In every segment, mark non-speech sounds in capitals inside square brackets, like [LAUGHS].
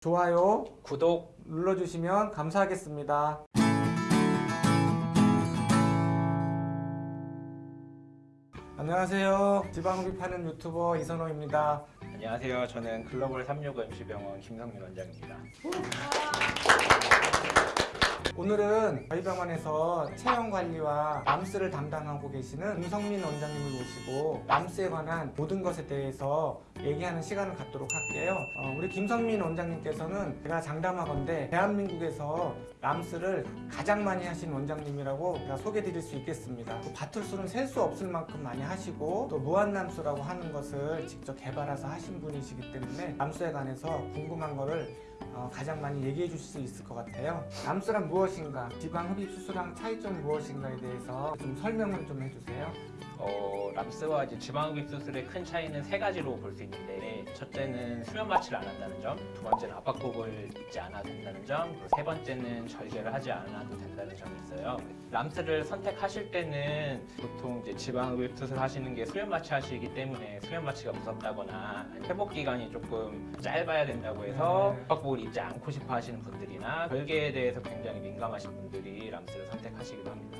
좋아요 구독 눌러주시면 감사하겠습니다. 안녕하세요. 지방흡입 파는 유튜버 이선호입니다. 안녕하세요. 저는 글로벌 365 MC병원 김성민 원장입니다. 오늘은 저희 병원에서 체형 관리와 람스를 담당하고 계시는 김성민 원장님을 모시고 람스에 관한 모든 것에 대해서 얘기하는 시간을 갖도록 할게요. 어, 우리 김성민 원장님께서는 제가 장담하건대 대한민국에서 람스를 가장 많이 하신 원장님이라고 제가 소개드릴 수 있겠습니다. 또 바툴수는 셀 수 없을 만큼 많이 하시고 또 무한람스라고 하는 것을 직접 개발해서 하신 분이시기 때문에 람스에 관해서 궁금한 거를 어, 가장 많이 얘기해 주실 수 있을 것 같아요. 람스란 무엇인가, 지방 흡입 수술랑 차이점 무엇인가에 대해서 좀 설명을 좀 해주세요. 어, 람스와 이제 지방흡입 수술의 큰 차이는 세 가지로 볼 수 있는데 첫째는 수면 마취를 안 한다는 점, 두 번째는 압박복을 입지 않아도 된다는 점, 그리고 세 번째는 절개를 하지 않아도 된다는 점이 있어요. 람스를 선택하실 때는 보통 이제 지방흡입 수술 하시는 게 수면 마취 하시기 때문에 수면 마취가 무섭다거나 회복 기간이 조금 짧아야 된다고 해서 네. 압박복을 입지 않고 싶어 하시는 분들이나 절개에 대해서 굉장히 민감하신 분들이 람스를 선택하시기도 합니다.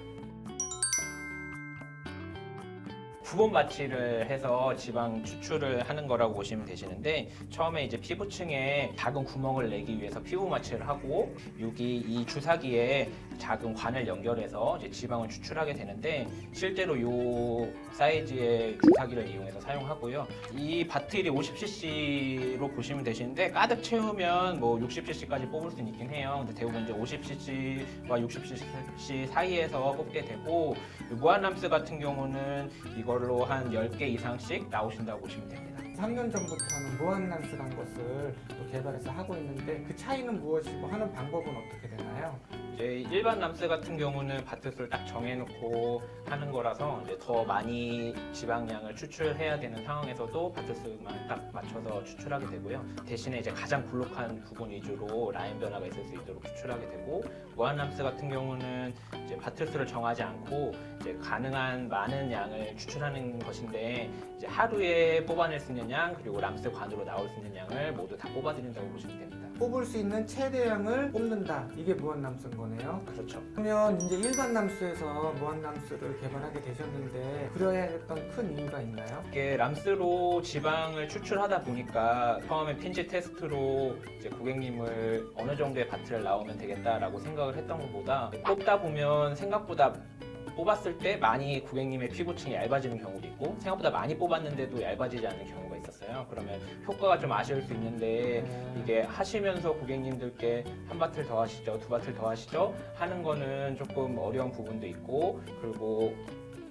부분 마취를 해서 지방 추출을 하는 거라고 보시면 되시는데 처음에 이제 피부층에 작은 구멍을 내기 위해서 피부 마취를 하고 여기 이 주사기에 작은 관을 연결해서 이제 지방을 추출하게 되는데 실제로 이 사이즈의 주사기를 이용해서 사용하고요. 이 바틀이 50cc로 보시면 되시는데 가득 채우면 뭐 60cc까지 뽑을 수 있긴 해요. 근데 대부분 이제 50cc와 60cc 사이에서 뽑게 되고 무한람스 같은 경우는 이걸로 한 10개 이상씩 나오신다고 보시면 됩니다. 3년 전부터는 무한람스란 것을 또 개발해서 하고 있는데 그 차이는 무엇이고 하는 방법은 어떻게 되나요? 일반 람스 같은 경우는 바트스를 딱 정해놓고 하는 거라서 이제 더 많이 지방량을 추출해야 되는 상황에서도 바트스만 딱 맞춰서 추출하게 되고요. 대신에 이제 가장 불룩한 부분 위주로 라인 변화가 있을 수 있도록 추출하게 되고 무한 람스 같은 경우는 이제 바트스를 정하지 않고 이제 가능한 많은 양을 추출하는 것인데 이제 하루에 뽑아낼 수 있는 양 그리고 람스 관으로 나올 수 있는 양을 모두 다 뽑아드린다고 보시면 됩니다. 뽑을 수 있는 최대량을 뽑는다. 이게 무한람스인 거네요. 그렇죠. 그러면 이제 일반 남수에서 무한람스를 개발하게 되셨는데 그려야 했던 큰 이유가 있나요? 이게 람스로 지방을 추출하다 보니까 처음에 핀지 테스트로 이제 고객님을 어느 정도의 바트를 나오면 되겠다라고 생각을 했던 것보다 뽑다 보면 생각보다 뽑았을 때 많이 고객님의 피부층이 얇아지는 경우도 있고 생각보다 많이 뽑았는데도 얇아지지 않는 경우가 있었어요. 그러면 효과가 좀 아쉬울 수 있는데 이게 하시면서 고객님들께 한 바틀 더 하시죠, 두 바틀 더 하시죠 하는 거는 조금 어려운 부분도 있고 그리고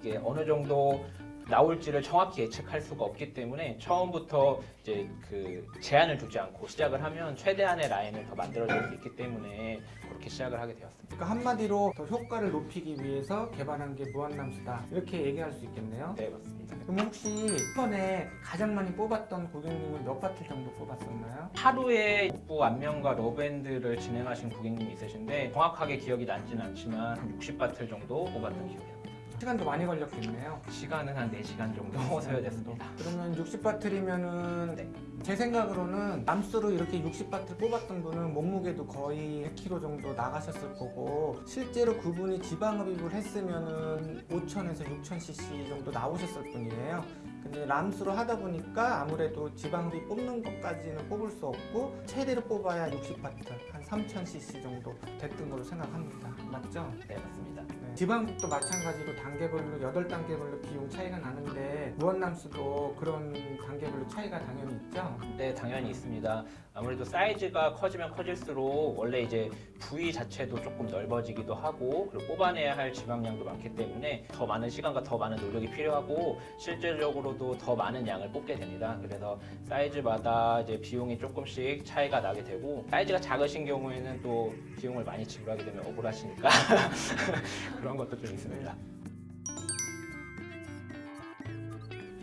이게 어느 정도 나올지를 정확히 예측할 수가 없기 때문에 처음부터 이제 그 제한을 두지 않고 시작을 하면 최대한의 라인을 더 만들어낼 수 있기 때문에 그렇게 시작을 하게 되었습니다. 그러니까 한마디로 더 효과를 높이기 위해서 개발한 게 무한람수다 이렇게 얘기할 수 있겠네요 네 맞습니다. 그럼 혹시 이번에 가장 많이 뽑았던 고객님은 몇 바틀 정도 뽑았었나요? 하루에 복부 안면과 러밴드를 진행하신 고객님이 있으신데 정확하게 기억이 나지는 않지만 한 60바틀 정도 뽑았던 기억이 납니다. 시간도 많이 걸렸겠네요 시간은 한 4시간 정도 소요됐습니다. 그러면 60바틀이면은 네. 제 생각으로는 남수로 이렇게 60바틀 뽑았던 분은 몸무게도 거의 100kg 정도 나가셨을 거고 실제로 그분이 지방 흡입을 했으면은 5,000에서 6,000cc 정도 나오셨을 뿐이에요. 근데 람수로 하다 보니까 아무래도 지방 흡입 뽑는 것까지는 뽑을 수 없고 최대로 뽑아야 60바틀 한 3,000cc 정도 됐던 걸로 생각합니다. 맞죠? 네 맞습니다. 네. 지방국도 마찬가지로 단계별로 8단계별로 비용 차이가 나는데 무한남수도 그런 단계별로 차이가 당연히 있죠? 네, 당연히 있습니다. 아무래도 사이즈가 커지면 커질수록 원래 이제 부위 자체도 조금 넓어지기도 하고 그리고 뽑아내야 할 지방량도 많기 때문에 더 많은 시간과 더 많은 노력이 필요하고 실질적으로도 더 많은 양을 뽑게 됩니다. 그래서 사이즈마다 이제 비용이 조금씩 차이가 나게 되고 사이즈가 작으신 경우에는 또 비용을 많이 지불하게 되면 억울하시니까 [LAUGHS] 그런 것도 좀 있습니다.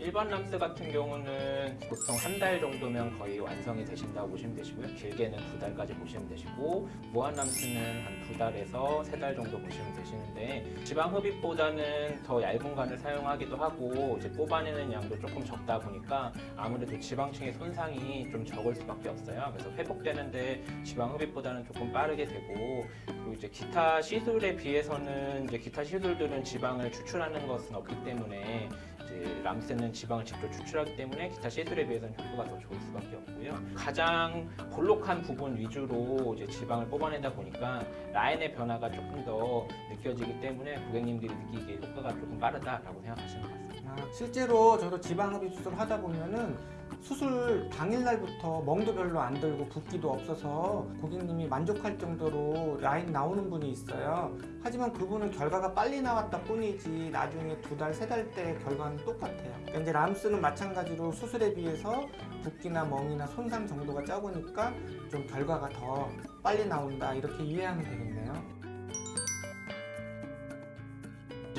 일반 람스 같은 경우는 보통 한 달 정도면 거의 완성이 되신다고 보시면 되시고요. 길게는 두 달까지 보시면 되시고 무한 람스는 한 두 달에서 세 달 정도 보시면 되시는데 지방 흡입보다는 더 얇은 관을 사용하기도 하고 이제 뽑아내는 양도 조금 적다 보니까 아무래도 지방층의 손상이 좀 적을 수밖에 없어요. 그래서 회복되는데 지방 흡입보다는 조금 빠르게 되고 그리고 이제 기타 시술에 비해서는 이제 기타 시술들은 지방을 추출하는 것은 없기 때문에 이제 람스는 지방을 직접 추출하기 때문에 기타 시술에 비해서는 효과가 더 좋을 수밖에 없고요. 가장 볼록한 부분 위주로 이제 지방을 뽑아내다 보니까 라인의 변화가 조금 더 느껴지기 때문에 고객님들이 느끼기에 효과가 조금 빠르다라고 생각하시는 것 같습니다. 아, 실제로 저도 지방 흡입 수술 하다 보면은 수술 당일날부터 멍도 별로 안 들고 붓기도 없어서 고객님이 만족할 정도로 라인 나오는 분이 있어요. 하지만 그분은 결과가 빨리 나왔다 뿐이지 나중에 두 달, 세 달 때 결과는 똑같아요. 그러니까 이제 람스는 마찬가지로 수술에 비해서 붓기나 멍이나 손상 정도가 적으니까 좀 결과가 더 빨리 나온다 이렇게 이해하면 되겠네요.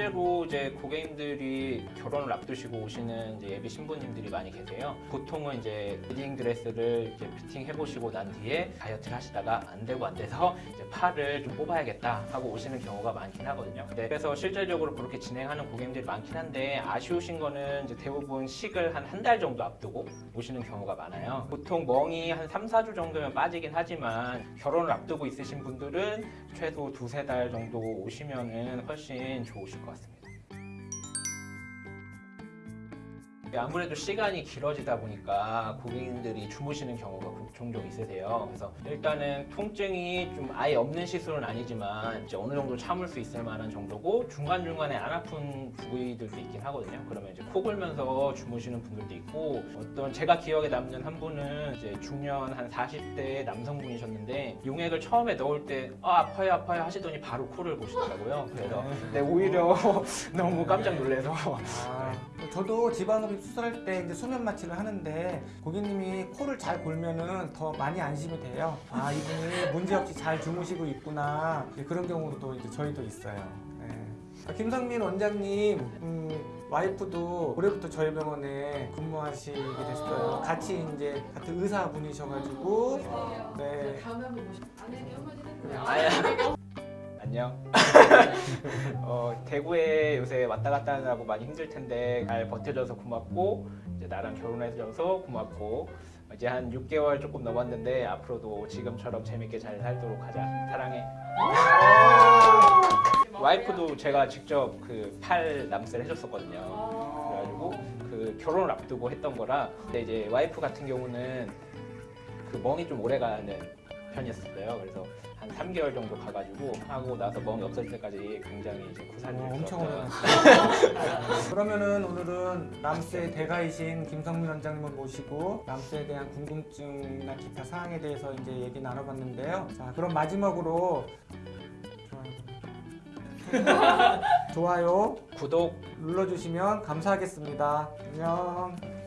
실제로 이제 고객님들이 결혼을 앞두시고 오시는 예비 신부님들이 많이 계세요. 보통은 이제 웨딩 드레스를 이제 피팅 해보시고 난 뒤에 다이어트를 하시다가 안 되고 안 돼서 이제 팔을 좀 뽑아야겠다 하고 오시는 경우가 많긴 하거든요. 네, 그래서 실질적으로 그렇게 진행하는 고객님들이 많긴 한데 아쉬우신 거는 이제 대부분 식을 한 한 달 정도 앞두고 오시는 경우가 많아요. 보통 멍이 한 3, 4주 정도면 빠지긴 하지만 결혼을 앞두고 있으신 분들은 최소 두세 달 정도 오시면은 훨씬 좋으실 것 같습니 다. 아무래도 시간이 길어지다 보니까 고객님들이 주무시는 경우가 종종 있으세요. 그래서 일단은 통증이 좀 아예 없는 시술은 아니지만 이제 어느 정도 참을 수 있을 만한 정도고 중간중간에 안 아픈 부위들도 있긴 하거든요. 그러면 이제 코 골면서 주무시는 분들도 있고 어떤 제가 기억에 남는 한 분은 이제 중년 한 40대 남성분이셨는데 용액을 처음에 넣을 때 아, 아파요 아파요 하시더니 바로 코를 보시더라고요. 그래서 네, 오히려 [LAUGHS] 너무 깜짝 놀라서 아, 저도 지방흡입 수술할 때 이제 수면 마취를 하는데 고객님이 코를 잘 골면은 더 많이 안심이 돼요. 아 이분이 문제 없이 잘 주무시고 있구나 이제 그런 경우도 이제 저희도 있어요. 네. 아, 김성민 원장님 음, 와이프도 올해부터 저희 병원에 근무하시게 됐어요. 같이 이제 같은 의사분이셔가지고 네. 다음에 한번 모시. 아내에게 한마디 해주세요. 아야. 안녕. [LAUGHS] 어, 대구에 요새 왔다 갔다 하느라고 많이 힘들 텐데 잘 버텨줘서 고맙고 이제 나랑 결혼해줘서 고맙고 이제 한 6개월 조금 넘었는데 앞으로도 지금처럼 재밌게 잘 살도록 하자. 사랑해. 와이프도 제가 직접 그 팔 남스를 해줬었거든요. 그래가지고 그 결혼을 앞두고 했던 거라 근데 이제 와이프 같은 경우는 그 멍이 좀 오래 가는 편이었어요. 그래서 한 3개월 정도 가가지고 하고 나서 멍이 없어질 때까지 굉장히 이제 구사를 어, 엄청 오래. [LAUGHS] 그러면은 오늘은 람스의 대가이신 김성민 원장님을 모시고 람스에 대한 궁금증이나 기타 사항에 대해서 이제 얘기 나눠봤는데요. 자, 그럼 마지막으로 좋아요, 좋아요 [LAUGHS] 구독 눌러주시면 감사하겠습니다. 안녕.